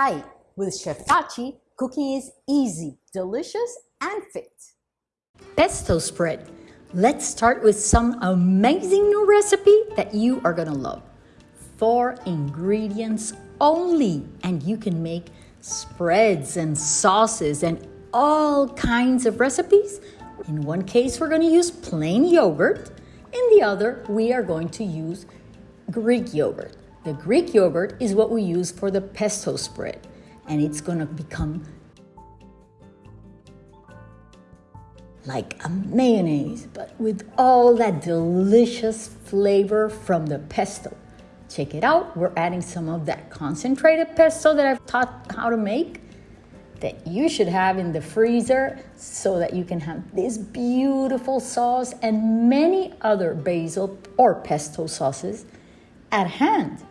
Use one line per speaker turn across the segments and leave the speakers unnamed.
Hi, with Chef Pachi, cooking is easy, delicious, and fit.
Pesto spread. Let's start with some amazing new recipe that you are gonna love. Four ingredients only, and you can make spreads and sauces and all kinds of recipes. In one case, we're gonna use plain yogurt. In the other, we are going to use Greek yogurt. The Greek yogurt is what we use for the pesto spread, and it's gonna become like a mayonnaise, but with all that delicious flavor from the pesto. Check it out, we're adding some of that concentrated pesto that I've taught how to make that you should have in the freezer so that you can have this beautiful sauce and many other basil or pesto sauces at hand,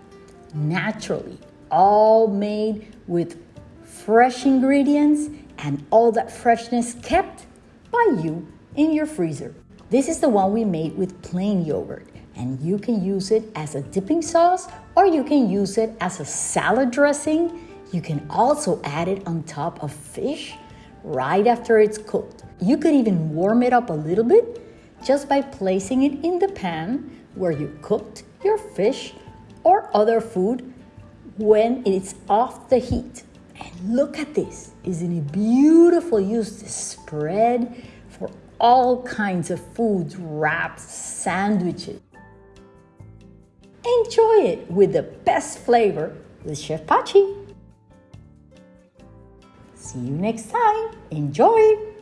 naturally, all made with fresh ingredients and all that freshness kept by you in your freezer. This is the one we made with plain yogurt, and you can use it as a dipping sauce or you can use it as a salad dressing. You can also add it on top of fish right after it's cooked. You could even warm it up a little bit just by placing it in the pan where you cooked your fish or other food when it's off the heat. And look at this. Isn't it beautiful? Use this spread for all kinds of foods, wraps, sandwiches. Enjoy it with the best flavor with Chef Pachi. See you next time. Enjoy!